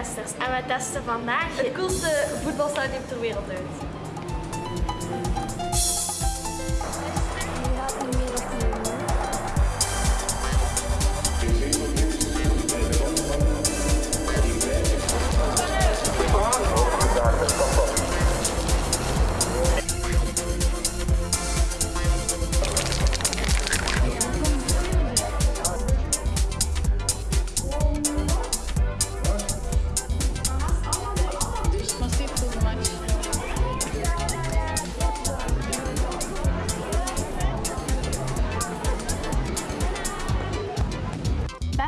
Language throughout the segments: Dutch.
en we testen vandaag het coolste voetbalstadion ter wereld uit.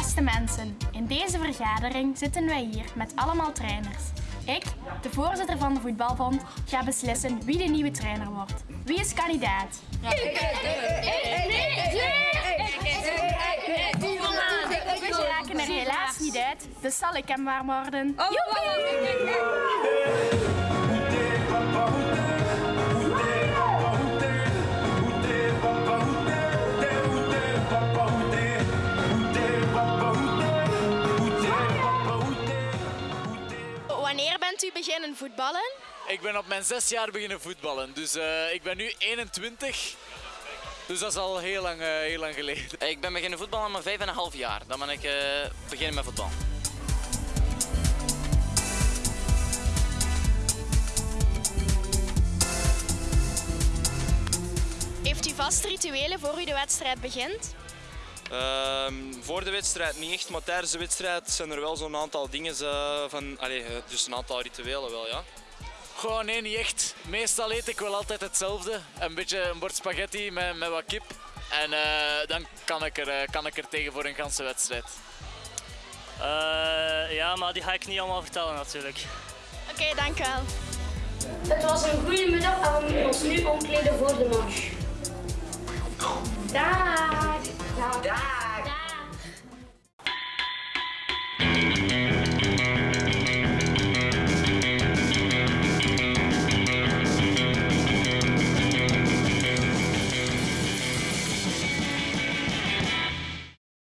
Beste mensen, in deze vergadering zitten wij hier met allemaal trainers. Ik, de voorzitter van de voetbalbond, ga beslissen wie de nieuwe trainer wordt. Wie is kandidaat? We raken er helaas niet uit, dus zal ik hem maar worden. Bent u beginnen voetballen? Ik ben op mijn zes jaar beginnen voetballen, dus eh, ik ben nu 21. Dus dat is al heel lang, eh, heel lang geleden. Ik ben beginnen voetballen maar vijf en een half jaar. Dan ben ik eh, beginnen met voetbal. Heeft u vast rituelen voor u de wedstrijd begint? Ehm, voor de wedstrijd niet echt, maar tijdens de wedstrijd zijn er wel zo'n aantal dingen eh, van, allee, eh, dus een aantal rituelen wel, ja. Gewoon nee, niet echt. Meestal eet ik wel altijd hetzelfde. Een beetje een bord spaghetti met, met wat kip. En eh, dan kan ik, er, kan ik er tegen voor een ganse wedstrijd. ja, maar die ga ik niet allemaal vertellen natuurlijk. Oké, dank u wel. Het was een goede middag en we moeten ons nu omkleden voor de match.